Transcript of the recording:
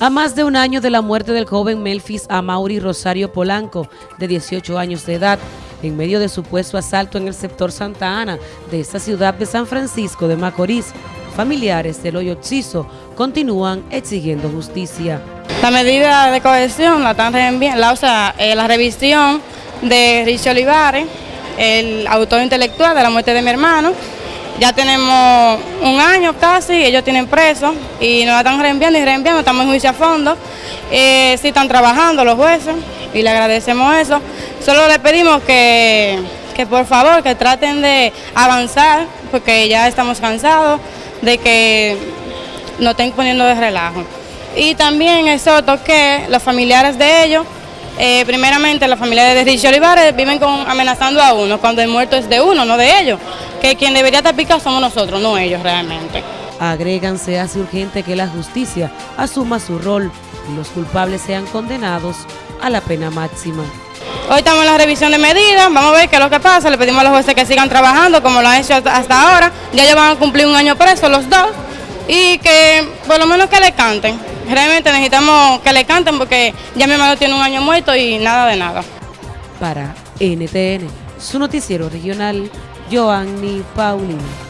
A más de un año de la muerte del joven Melfis Amauri Rosario Polanco, de 18 años de edad, en medio de supuesto asalto en el sector Santa Ana de esta ciudad de San Francisco de Macorís, familiares del Hoyo Chizo continúan exigiendo justicia. La medida de cohesión la están la, eh, la revisión de Richie Olivares, el autor intelectual de la muerte de mi hermano, ya tenemos un año casi, ellos tienen preso y nos están reenviando y reenviando, estamos en juicio a fondo. Eh, sí están trabajando los jueces y le agradecemos eso. Solo le pedimos que, que por favor que traten de avanzar porque ya estamos cansados de que nos estén poniendo de relajo. Y también es otro que los familiares de ellos eh, primeramente la familia de Richie Olivares viven con, amenazando a uno, cuando el muerto es de uno, no de ellos, que quien debería estar picado somos nosotros, no ellos realmente. Agregan, se hace urgente que la justicia asuma su rol y los culpables sean condenados a la pena máxima. Hoy estamos en la revisión de medidas, vamos a ver qué es lo que pasa, le pedimos a los jueces que sigan trabajando como lo han hecho hasta ahora, ya ellos van a cumplir un año preso los dos y que por lo menos que le canten. Realmente necesitamos que le canten porque ya mi hermano tiene un año muerto y nada de nada. Para NTN, su noticiero regional, Joanny Paulino.